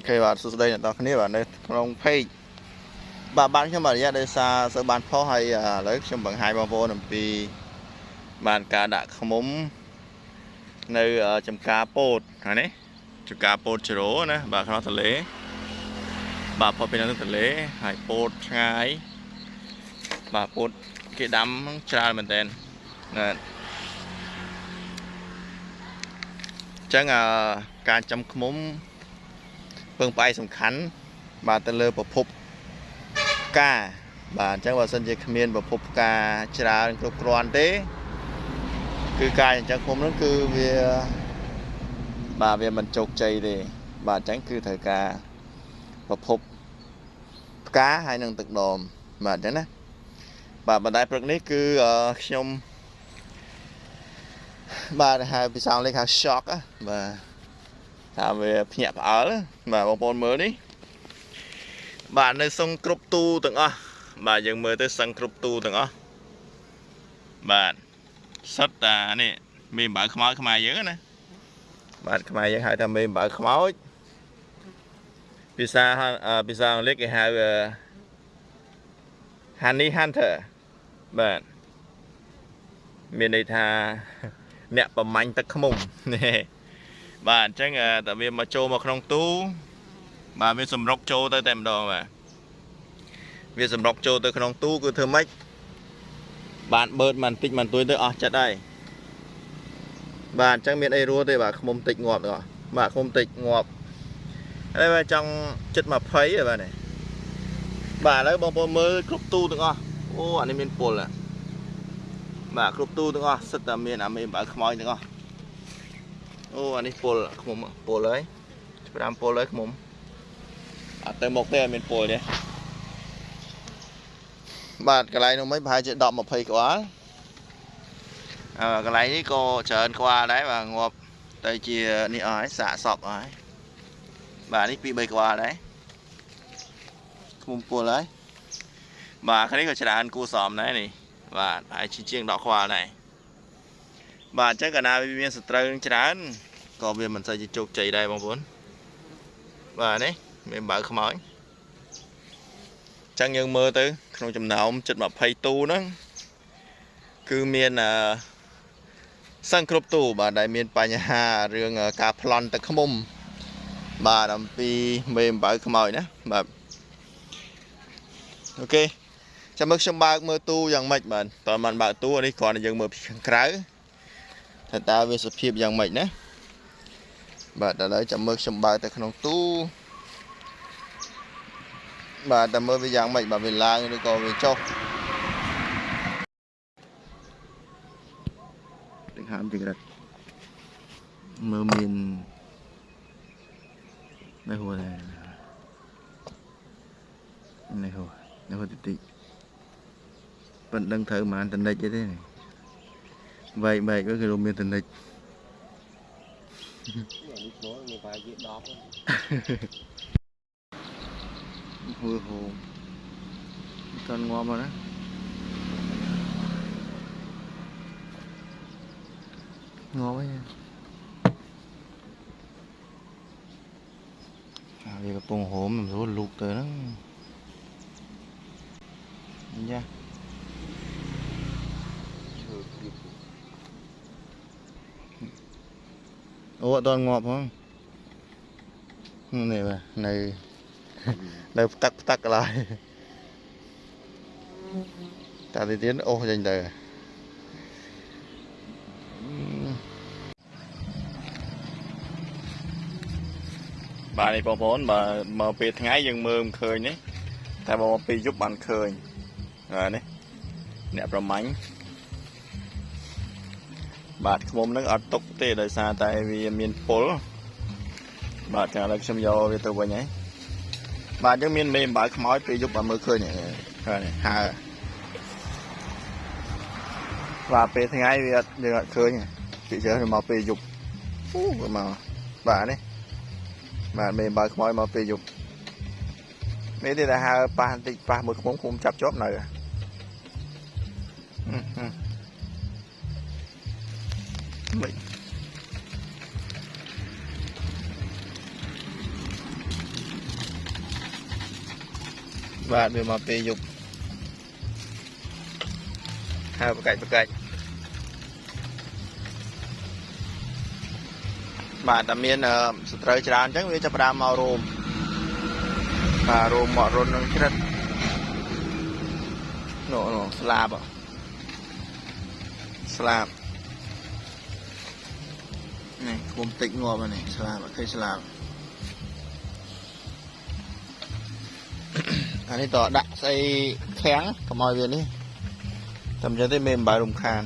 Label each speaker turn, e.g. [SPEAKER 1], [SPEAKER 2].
[SPEAKER 1] អូខេបាទសួស្តីអ្នកនរគ្នាបាទនៅក្នុង page បាទបានខ្ញុំបាទរយៈដោយសារសើបានផុសហើយឥឡូវខ្ញុំបង្ហាញបងប្អូនអំពីបានការដាក់ឃ្មុំនៅចំការពោតហ្នឹងនេះចំការពោតជ្រោណាបាទក្នុងទន្លេបាទផុសពីនៅទន្លេហើយពោតឆ្ងាយបាទពោតគេដាំច្រើនមែនតើណាចឹងអឺការចំឃ្មុំ ពឹងផ្អែកសំខាន់បាទទៅលើប្រភពផ្កាបាទអញ្ចឹងបើសិនជាគ្មានប្រភពផ្កាច្រើនគ្រប់គ្រាន់ទេ គឺការចិញ្ចឹមឃុំហ្នឹងគឺវាបាទវាមិនជោគជ័យទេបាទអញ្ចឹងគឺត្រូវការប្រភពផ្កាហើយនឹងទឹកដមបាទអញ្ចឹងណាបាទបណ្ដាព្រឹកនេះគឺខ្ញុំបាទហៅភាសាអង់គ្លេសហៅ shock បាទ ថាវាភ្ញាក់ផ្អើលបាទបងប្អូនមើលនេះបាទនៅសឹងគ្រប់ទូទាំងអស់បាទយើងមើលទៅសឹងគ្រប់ទូទាំងអស់បាទសិតតានេះមេអំបៅខ្មោចខ្មែរយើងណាបាទខ្មែរយើងហៅថាមេអំបៅខ្មោចភាសាភាសាអង់គ្លេសគេហៅ honey hunter បាទមានន័យថាអ្នកប្រមាញ់ទឹកខ្មុំនេះ បាទអញ្ចឹងតែវាមកចូលមកក្នុងទូបាទវាសម្រុកចូលទៅតែម្ដងបាទវាសម្រុកចូលទៅក្នុងទូគឺធ្វើម៉េចបានបឺតមិនតិចមិនទួយទៅអស់ចិត្តហើយបាទអញ្ចឹងមានអីរស់ទេបាទខ្មុំតិចងាប់ទាំងអស់បាទខ្មុំតិចងាប់ហើយបាទចង់ចិត្ត20ហើយបាទនេះបាទឥឡូវបងប្អូនមើលគ្រប់ទូទាំងអស់អូអានេះមានពុលបាទគ្រប់ទូទាំងអស់សិតតែមានអាមេបើខ្មោចទាំងអស់ អូអានេះពុលខ្មុំពុលហើយ5ពុលហើយខ្មុំអត់ទៅមុខទេអត់មានពុលទេបាទកន្លែងនោះមិនប្រហែលជា10 20ក្បាលអឺកន្លែងនេះក៏ច្រើនក្បាលដែរបាទងាប់ទៅជានេះអស់ហើយសាកសពអស់ហើយបាទនេះ2 3ក្បាលដែរខ្មុំពុលហើយបាទខាងនេះក៏ច្រើនគួសមដែរនេះបាទហើយជាង10ក្បាលដែរ បាទអញ្ចឹងកាលណាវាមានសត្រូវច្រើនក៏វាមិនសូវជាជោគជ័យដែរបងប្អូនបាទនេះមានបើខ្មោចចឹងយើងមើលទៅ ក្នុងចំណោមជិត20ទូហ្នឹងគឺមានអឺសឹងគ្រប់ទូបាទដែលមានបញ្ហារឿងការប្លន់ទឹកខ្មុំ បាទអំពីមេអំបៅខ្មោចណាបាទអូខេចាំមើលខ្ញុំបើកមើលទូយ៉ាងម៉េចបាទតើមិនបើកទូនេះគ្រាន់តែយើងមើលពីខាងក្រៅ ថាតើវាសភាពយ៉ាងម៉េចណាបាទឥឡូវចាំមើលខ្ញុំបើកទៅក្នុងទូបាទតែមើលវាយ៉ាងម៉េចបាទវាឡើងឬក៏វាចុះទឹកហាមចង្រិតមើលមាននៅហួរដែរនៅហួរនៅហួរតិចតិចប៉ុន្តែដឹងត្រូវប៉ុន្មានតនិចទេទេវែកវែកវាគឺមាន តនិច
[SPEAKER 2] នេះចូលវាប្រហែលជា10
[SPEAKER 1] ហួរហូមតន់ងាប់មកណាងាប់ហើយអាវាកំពុងហូមមិនស្រួលលូកទៅហ្នឹងយ៉ា អូអត់ដល់ងាប់ផងនេះបាទនៅនៅផ្ទឹកផ្ទឹកកន្លែងតាទីទៀតអូសចេញទៅបាទនេះបងប្អូនបើមកពេលថ្ងៃយើងមើលមិនឃើញនេះតែបើមកពេលយប់បានឃើញហើយនេះអ្នកប្រមាញ់ បាទខ្មុំនឹងអត់ຕົកទេដោយសារតែវាមានពុលបាទចាំឥឡូវខ្ញុំយកវាទៅវិញហើយបាទយើងមានមេអំបៅខ្មោចពេលយប់បានមើលឃើញហើយហើបាទពេលថ្ងៃវាអត់យើងអត់ឃើញពីច្រើនមកពេលយប់អូវាមកបាទនេះបាទមេអំបៅខ្មោចមកពេលយប់មានទេតែហើប៉ះបន្តិចប៉ះមួយខ្មុំខ្មុំចាប់ជាប់នៅហឹមមិ នបាទវាមកពេលយប់ហើយប្រកាច់ប្រកាច់បាទតែមានអឺសត្រូវច្រើនអញ្ចឹងវាចាប់ផ្ដើមមករោមបាទរោមមករុននឹងជ្រិតនោះនោះស្លាបហ៎ស្លាប នេះគុំតិចងាប់ហើយនេះស្លាបអត់ឃើញស្លាបអានេះតដាក់ស្អីខាំងកុំឲ្យវានេះតែមិនចឹងទេមេមិនបាយរំខាន